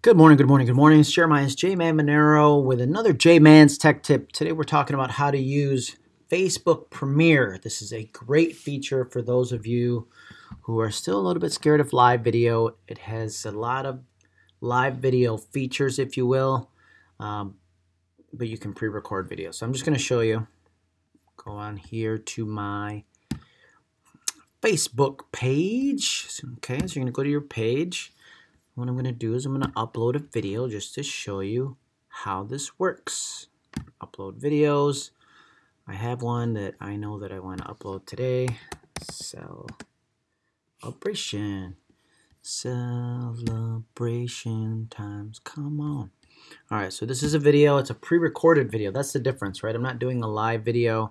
Good morning, good morning, good morning. It's Jeremiah's J-Man Monero with another J-Man's Tech Tip. Today we're talking about how to use Facebook Premiere. This is a great feature for those of you who are still a little bit scared of live video. It has a lot of live video features, if you will, um, but you can pre-record video. So I'm just going to show you. Go on here to my Facebook page. Okay, so you're going to go to your page what I'm going to do is I'm going to upload a video just to show you how this works. Upload videos. I have one that I know that I want to upload today. Celebration. Celebration times. Come on. All right, so this is a video. It's a pre-recorded video. That's the difference, right? I'm not doing a live video,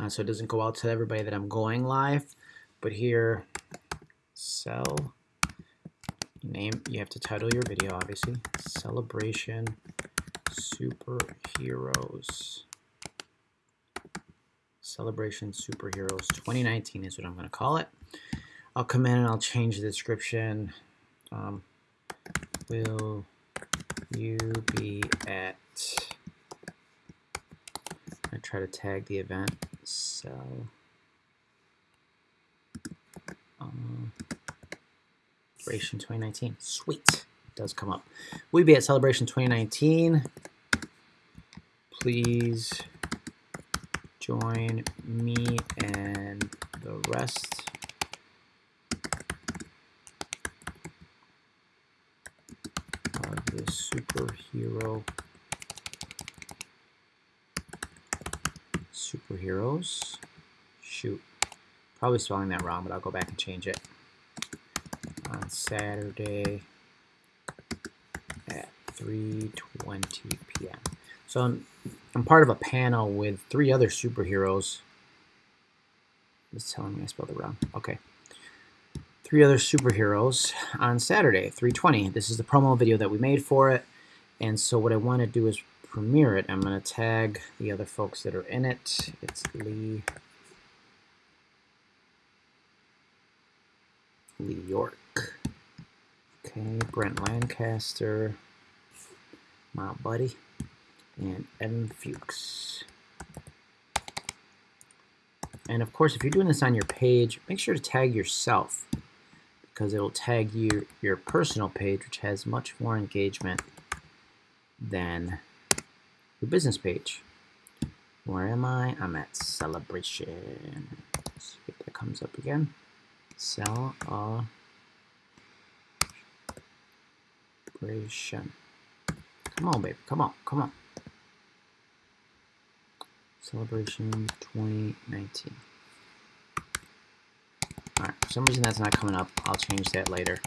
uh, so it doesn't go out to everybody that I'm going live. But here, cell name, you have to title your video, obviously. Celebration Superheroes. Celebration Superheroes 2019 is what I'm going to call it. I'll come in and I'll change the description. Um, will you be at... I try to tag the event. So... Um, Celebration 2019. Sweet. It does come up. We be at Celebration 2019. Please join me and the rest of the superhero superheroes. Shoot. Probably spelling that wrong, but I'll go back and change it on Saturday at 3.20 p.m. So I'm, I'm, part of a panel with three other superheroes. It's telling me I spelled it wrong. Okay. Three other superheroes on Saturday, 3.20. This is the promo video that we made for it. And so what I want to do is premiere it. I'm going to tag the other folks that are in it. It's Lee Lee York. Okay, Brent Lancaster, my buddy, and Evan Fuchs. And of course, if you're doing this on your page, make sure to tag yourself because it'll tag you your personal page, which has much more engagement than your business page. Where am I? I'm at celebration. Let's see if that comes up again. Cell celebration. Come on, baby. Come on. Come on. Celebration 2019. Alright, for some reason that's not coming up. I'll change that later.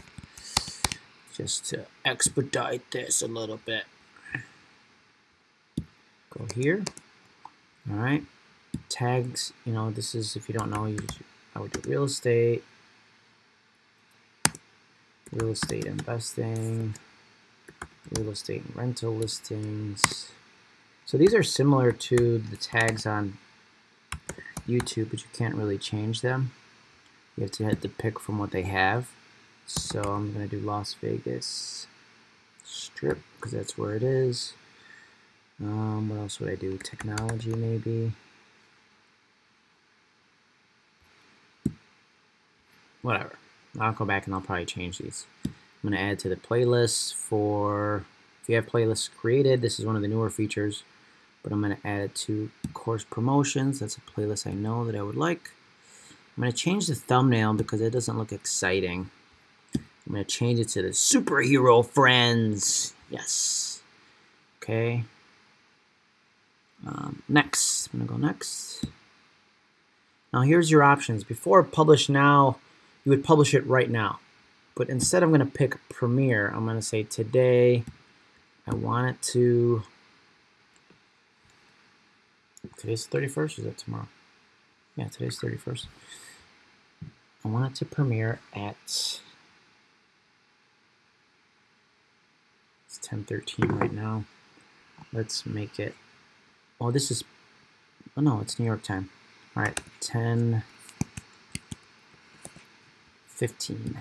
Just to expedite this a little bit. Go here. Alright. Tags, you know, this is, if you don't know, you I would do real estate, real estate investing, real estate and rental listings. So these are similar to the tags on YouTube, but you can't really change them. You have to hit the pick from what they have. So I'm going to do Las Vegas Strip because that's where it is. Um, what else would I do? Technology maybe. Whatever. I'll go back and I'll probably change these. I'm going to add to the playlist for, if you have playlists created, this is one of the newer features, but I'm going to add it to course promotions. That's a playlist I know that I would like. I'm going to change the thumbnail because it doesn't look exciting. I'm going to change it to the superhero friends. Yes. Okay. Um, next. I'm going to go next. Now here's your options. Before publish now, you would publish it right now. But instead I'm going to pick Premiere. I'm going to say today I want it to... Today's 31st, is that tomorrow? Yeah, today's 31st. I want it to premiere at... It's 10.13 right now. Let's make it... Oh, this is... Oh, no, it's New York time. All right, 10... 15.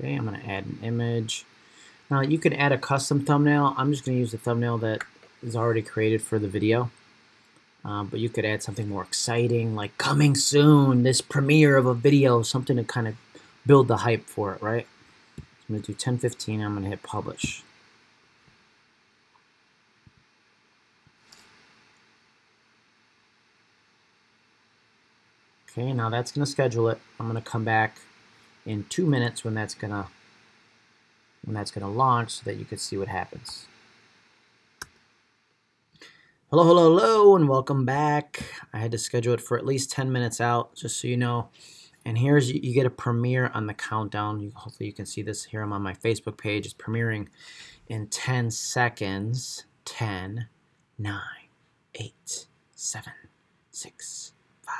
Okay, I'm going to add an image. Now you can add a custom thumbnail. I'm just going to use the thumbnail that is already created for the video. Um, but you could add something more exciting, like coming soon, this premiere of a video, something to kind of build the hype for it, right? I'm going to do 1015. I'm going to hit publish. Okay, now that's going to schedule it. I'm going to come back in two minutes when that's to when that's to launch so that you can see what happens. Hello, hello, hello, and welcome back. I had to schedule it for at least 10 minutes out, just so you know. And here's, you, get a premiere on the countdown. You, hopefully you can see this here. I'm on my Facebook page. It's premiering in 10 seconds. 10, 9, 8, 7, 6, 5,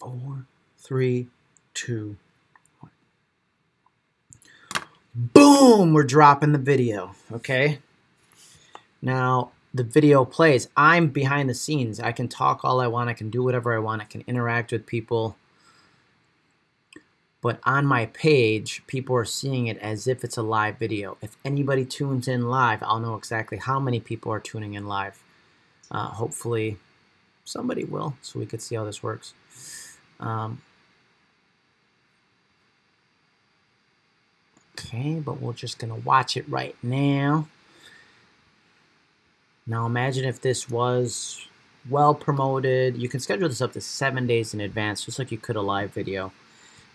4, 3, 2, 1. Boom! We're dropping the video, okay? Now, the video plays. I'm behind the scenes. I can talk all I want. I can do whatever I want. I can interact with people. But on my page, people are seeing it as if it's a live video. If anybody tunes in live, I'll know exactly how many people are tuning in live. Uh, hopefully, somebody will, so we could see how this works. Um, okay, but we're just going to watch it right now. Now imagine if this was well promoted. You can schedule this up to seven days in advance, just like you could a live video.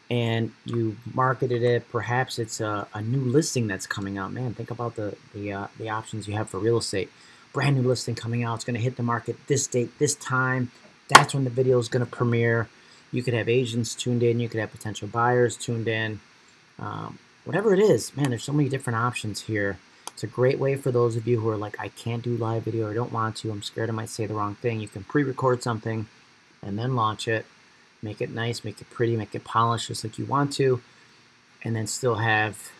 And you marketed it. Perhaps it's a, a new listing that's coming out. Man, think about the the, uh, the options you have for real estate. Brand new listing coming out. It's going to hit the market this date, this time. That's when the video is going to premiere. You could have agents tuned in. You could have potential buyers tuned in. Um, whatever it is, man, there's so many different options here. It's a great way for those of you who are like, I can't do live video or don't want to. I'm scared I might say the wrong thing. You can pre-record something and then launch it. Make it nice, make it pretty, make it polished just like you want to, and then still have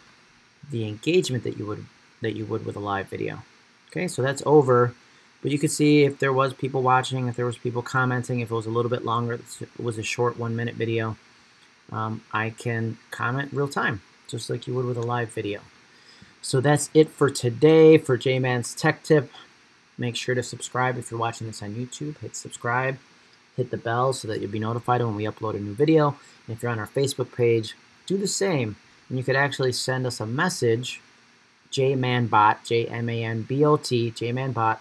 the engagement that you would that you would with a live video. Okay, so that's over. But you could see if there was people watching, if there was people commenting, if it was a little bit longer, it was a short one minute video, um, I can comment real time, just like you would with a live video. So that's it for today for J-Man's Tech Tip. Make sure to subscribe if you're watching this on YouTube. Hit subscribe. Hit the bell so that you'll be notified when we upload a new video. And if you're on our Facebook page, do the same. And you could actually send us a message, JManBot, J-M-A-N-B-O-T, JManBot,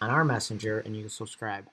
on our messenger, and you can subscribe.